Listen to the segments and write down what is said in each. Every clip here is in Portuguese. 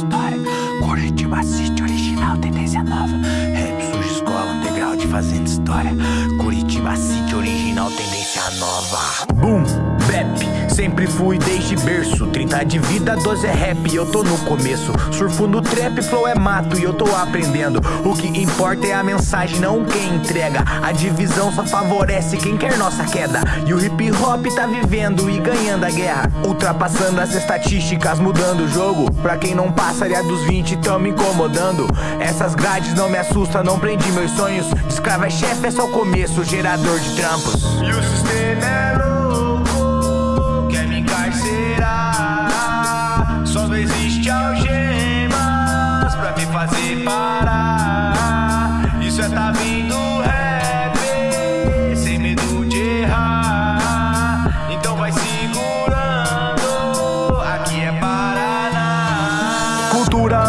história. Curitiba City original T19. Rap surge escola underground fazendo história. Curitiba City original tendência nova. Sempre fui desde berço. 30 de vida, 12 é rap, eu tô no começo. Surfo no trap, flow é mato e eu tô aprendendo. O que importa é a mensagem, não quem entrega. A divisão só favorece quem quer nossa queda. E o hip hop tá vivendo e ganhando a guerra. Ultrapassando as estatísticas, mudando o jogo. Pra quem não passaria dos 20, tão me incomodando. Essas grades não me assustam, não prendi meus sonhos. Escravo é chefe, é só o começo, gerador de trampos. E o sistema é Não existe algemas pra me fazer parar. Isso é tá vindo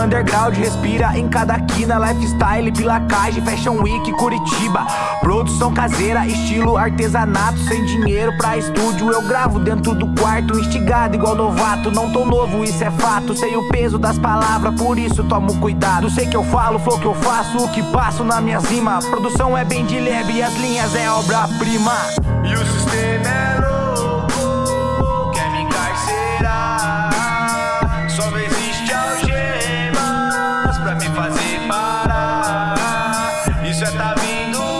underground respira em cada quina Lifestyle, pilacagem, fashion week, Curitiba. Produção caseira, estilo artesanato Sem dinheiro pra estúdio, eu gravo dentro do quarto Instigado igual novato, não tô novo, isso é fato Sei o peso das palavras, por isso tomo cuidado. Sei que eu falo, flow que eu faço, o que passo na minha rima. Produção é bem de leve as linhas é obra-prima. E o sistema é pra me fazer parar. Isso é tá vindo